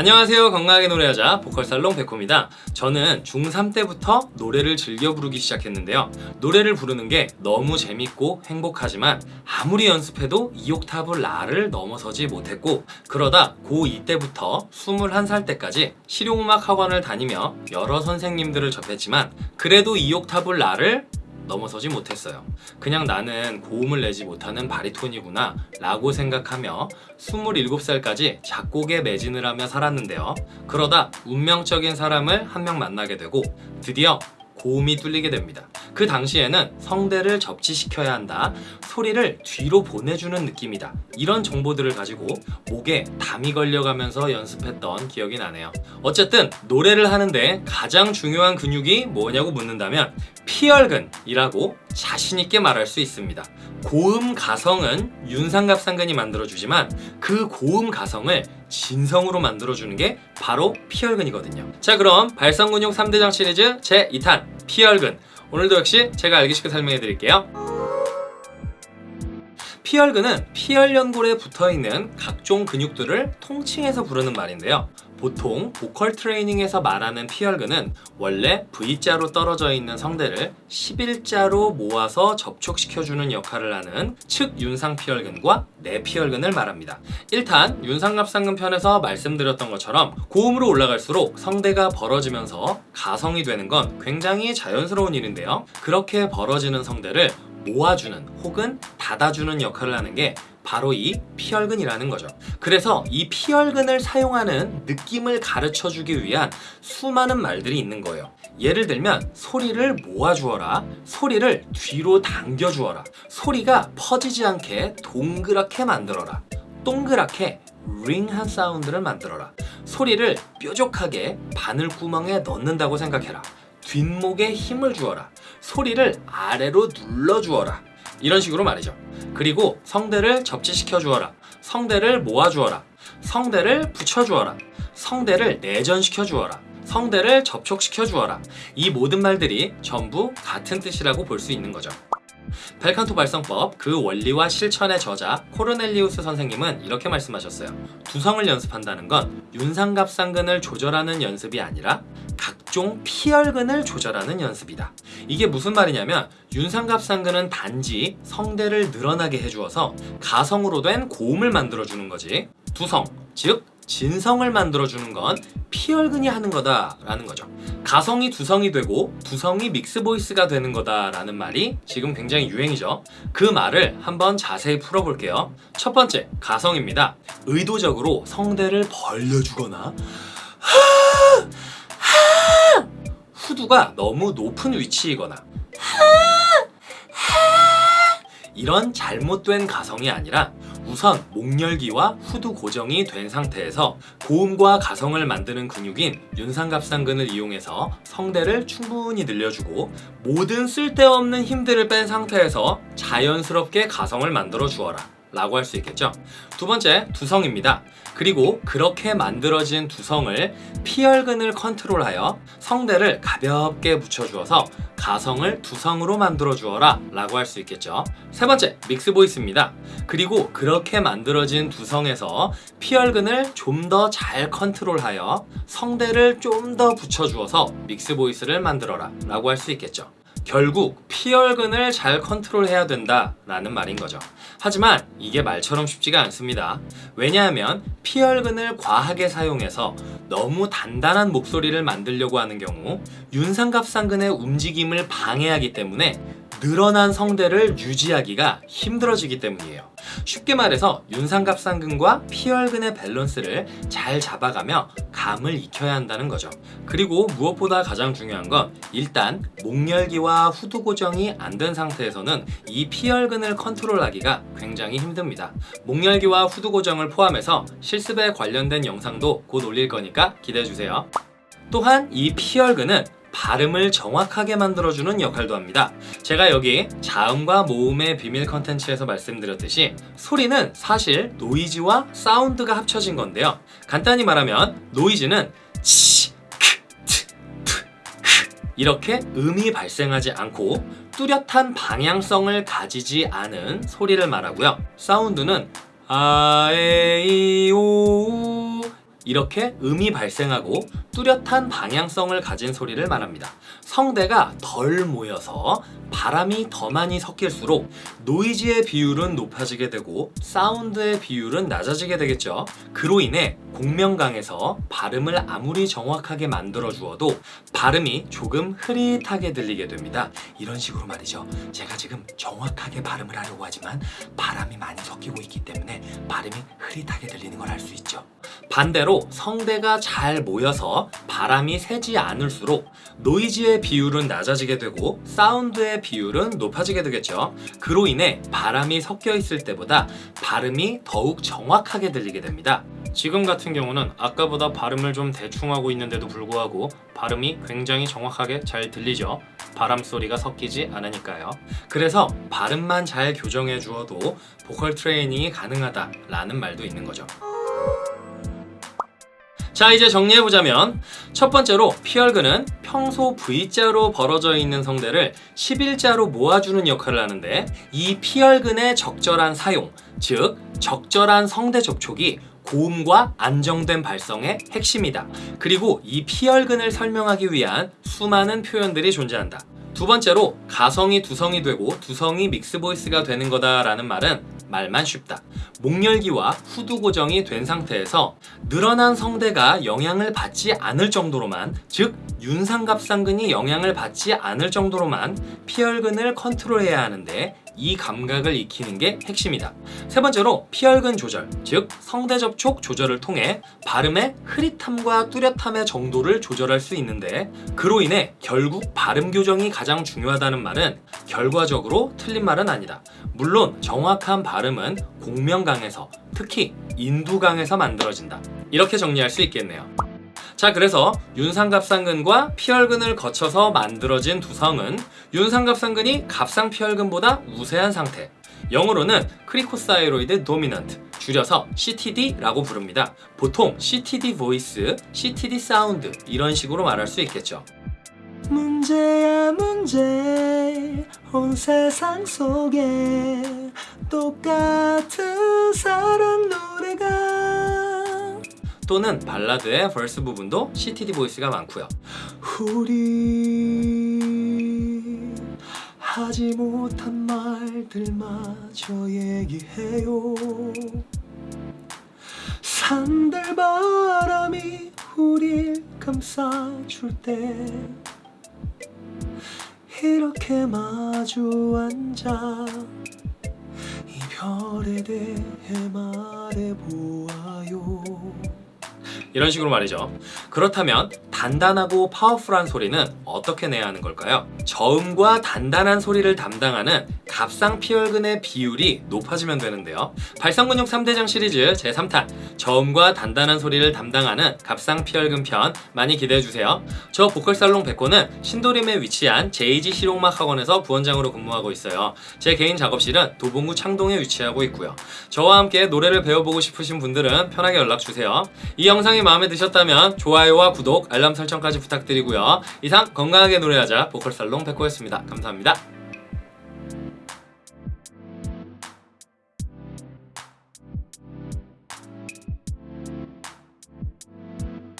안녕하세요. 건강하게 노래하자 보컬살롱 백호입니다. 저는 중3 때부터 노래를 즐겨 부르기 시작했는데요. 노래를 부르는 게 너무 재밌고 행복하지만 아무리 연습해도 2옥타브 라를 넘어서지 못했고 그러다 고2 때부터 21살 때까지 실용음악 학원을 다니며 여러 선생님들을 접했지만 그래도 2옥타브 라를 넘어서지 못했어요. 그냥 나는 고음을 내지 못하는 바리톤이구나 라고 생각하며 27살까지 작곡에 매진을 하며 살았는데요. 그러다 운명적인 사람을 한 명 만나게 되고 드디어 고음이 뚫리게 됩니다. 그 당시에는 성대를 접지시켜야 한다. 소리를 뒤로 보내주는 느낌이다. 이런 정보들을 가지고 목에 담이 걸려가면서 연습했던 기억이 나네요. 어쨌든 노래를 하는데 가장 중요한 근육이 뭐냐고 묻는다면 피혈근이라고 자신있게 말할 수 있습니다. 고음 가성은 윤상갑상근이 만들어주지만 그 고음 가성을 진성으로 만들어주는 게 바로 피혈근이거든요. 자 그럼 발성근육 3대장 시리즈 제2탄 피혈근 오늘도 역시 제가 알기 쉽게 설명해 드릴게요. 피혈근은 피혈연골에 붙어있는 각종 근육들을 통칭해서 부르는 말인데요. 보통 보컬 트레이닝에서 말하는 피혈근은 원래 V자로 떨어져 있는 성대를 11자로 모아서 접촉시켜주는 역할을 하는 측 윤상 피혈근과 내피혈근을 말합니다. 1탄 윤상갑상근 편에서 말씀드렸던 것처럼 고음으로 올라갈수록 성대가 벌어지면서 가성이 되는 건 굉장히 자연스러운 일인데요. 그렇게 벌어지는 성대를 모아주는 혹은 닫아주는 역할을 하는 게 바로 이 피혈근이라는 거죠. 그래서 이 피혈근을 사용하는 느낌을 가르쳐 주기 위한 수많은 말들이 있는 거예요. 예를 들면 소리를 모아주어라 소리를 뒤로 당겨주어라 소리가 퍼지지 않게 동그랗게 만들어라 동그랗게 링한 사운드를 만들어라 소리를 뾰족하게 바늘구멍에 넣는다고 생각해라 뒷목에 힘을 주어라 소리를 아래로 눌러주어라 이런 식으로 말이죠. 그리고 성대를 접지시켜 주어라. 성대를 모아 주어라. 성대를 붙여 주어라. 성대를 내전시켜 주어라. 성대를 접촉시켜 주어라. 이 모든 말들이 전부 같은 뜻이라고 볼 수 있는 거죠. 벨칸토 발성법 그 원리와 실천의 저자 코르넬리우스 선생님은 이렇게 말씀하셨어요. 두성을 연습한다는 건 윤상갑상근을 조절하는 연습이 아니라 각 종 피혈근을 조절하는 연습이다 이게 무슨 말이냐면 윤상갑상근은 단지 성대를 늘어나게 해주어서 가성으로 된 고음을 만들어주는 거지 두성, 즉 진성을 만들어주는 건 피혈근이 하는 거다 라는 거죠. 가성이 두성이 되고 두성이 믹스보이스가 되는 거다 라는 말이 지금 굉장히 유행이죠. 그 말을 한번 자세히 풀어볼게요. 첫 번째, 가성입니다. 의도적으로 성대를 벌려주거나 후두가 너무 높은 위치이거나. 이런 잘못된 가성이 아니라 우선 목열기와 후두 고정이 된 상태에서 고음과 가성을 만드는 근육인 윤상갑상근을 이용해서 성대를 충분히 늘려주고 모든 쓸데없는 힘들을 뺀 상태에서 자연스럽게 가성을 만들어 주어라 라고 할 수 있겠죠? 두 번째 두성입니다. 그리고 그렇게 만들어진 두성을 피혈근을 컨트롤하여 성대를 가볍게 붙여주어서 가성을 두성으로 만들어 주어라 라고 할 수 있겠죠? 세 번째 mix voice입니다. 그리고 그렇게 만들어진 두성에서 피열근을 좀 더 잘 컨트롤하여 성대를 좀 더 붙여주어서 mix voice를 만들어라 라고 할 수 있겠죠 결국 피열근을 잘 컨트롤해야 된다 라는 말인 거죠. 하지만 이게 말처럼 쉽지가 않습니다. 왜냐하면 피열근을 과하게 사용해서 너무 단단한 목소리를 만들려고 하는 경우 윤상갑상근의 움직임을 방해하기 때문에 늘어난 성대를 유지하기가 힘들어지기 때문이에요 쉽게 말해서 윤상갑상근과 피혈근의 밸런스를 잘 잡아가며 감을 익혀야 한다는 거죠. 그리고 무엇보다 가장 중요한 건 일단 목열기와 후두 고정이 안 된 상태에서는 이 피혈근을 컨트롤하기가 굉장히 힘듭니다. 목열기와 후두 고정을 포함해서 실습에 관련된 영상도 곧 올릴 거니까 기대해주세요. 또한 이 피열근은 발음을 정확하게 만들어주는 역할도 합니다. 제가 여기 자음과 모음의 비밀 컨텐츠에서 말씀드렸듯이 소리는 사실 노이즈와 사운드가 합쳐진 건데요. 간단히 말하면 노이즈는 치, 크, 트, 프, 흐 이렇게 음이 발생하지 않고 뚜렷한 방향성을 가지지 않은 소리를 말하고요. 사운드는 아, 에, 이, 오, 이렇게 음이 발생하고 뚜렷한 방향성을 가진 소리를 말합니다. 성대가 덜 모여서 바람이 더 많이 섞일수록 노이즈의 비율은 높아지게 되고 사운드의 비율은 낮아지게 되겠죠. 그로 인해 공명강에서 발음을 아무리 정확하게 만들어 주어도 발음이 조금 흐릿하게 들리게 됩니다. 이런 식으로 말이죠. 제가 지금 정확하게 발음을 하려고 하지만 바람이 많이 섞이고 있기 때문에 발음이 흐릿하게 들리는 걸 알 수 있죠. 반대로 성대가 잘 모여서 바람이 새지 않을수록 노이즈의 비율은 낮아지게 되고 사운드의 비율은 높아지게 되겠죠. 그로 인해 바람이 섞여 있을 때보다 발음이 더욱 정확하게 들리게 됩니다. 지금 같은 경우는 아까보다 발음을 좀 대충 하고 있는데도 불구하고 발음이 굉장히 정확하게 잘 들리죠. 바람 소리가 섞이지 않으니까요. 그래서 발음만 잘 교정해 주어도 보컬 트레이닝이 가능하다라는 말도 있는 거죠. 자 이제 정리해보자면 첫 번째로 피얼근은 평소 V자로 벌어져 있는 성대를 11자로 모아주는 역할을 하는데 이 피얼근의 적절한 사용, 즉 적절한 성대 접촉이 고음과 안정된 발성의 핵심이다. 그리고 이 피열근을 설명하기 위한 수많은 표현들이 존재한다. 두 번째로 가성이 두성이 되고 두성이 mix voice가 되는 거다라는 말은 말만 쉽다. 목 열기와 후두 고정이 된 상태에서 늘어난 성대가 영향을 받지 않을 정도로만 즉 윤상갑상근이 영향을 받지 않을 정도로만 피열근을 컨트롤해야 하는데 이 감각을 익히는 게 핵심이다. 세 번째로 피열근 조절, 즉 성대 접촉 조절을 통해 발음의 흐릿함과 뚜렷함의 정도를 조절할 수 있는데 그로 인해 결국 발음 교정이 가장 중요하다는 말은 결과적으로 틀린 말은 아니다. 물론 정확한 발음은 공명강에서 특히 인두강에서 만들어진다. 이렇게 정리할 수 있겠네요. 자 그래서 윤상갑상근과 피열근을 거쳐서 만들어진 두성은 윤상갑상근이 갑상피열근보다 우세한 상태. 영어로는 cricothyroid dominant 줄여서 CTD라고 부릅니다. 보통 CTD voice, CTD sound 이런 식으로 말할 수 있겠죠. 문제야 문제. 온 세상 속에 똑같은 노래가 또는 발라드의 벌스 부분도 CTD 보이스가 많고요. 우리 하지 못한 말들마저 얘기해요. 산들바람이 우릴 감싸줄 때 이렇게 마주 앉아 이별에 대해 말해보아요 이런 식으로 말이죠. 그렇다면 단단하고 파워풀한 소리는 어떻게 내야 하는 걸까요? 저음과 단단한 소리를 담당하는 갑상 피혈근의 비율이 높아지면 되는데요. 발성근육 3대장 시리즈 제3탄. 저음과 단단한 소리를 담당하는 갑상 피혈근 편 많이 기대해주세요. 저 보컬살롱 백호는 신도림에 위치한 JG 실용음악 학원에서 부원장으로 근무하고 있어요. 제 개인 작업실은 도봉구 창동에 위치하고 있고요. 저와 함께 노래를 배워보고 싶으신 분들은 편하게 연락주세요. 이 영상이 마음에 드셨다면 좋아요와 구독, 알람 설정까지 부탁드리고요. 이상 건강하게 노래하자 보컬살롱 백호였습니다. 감사합니다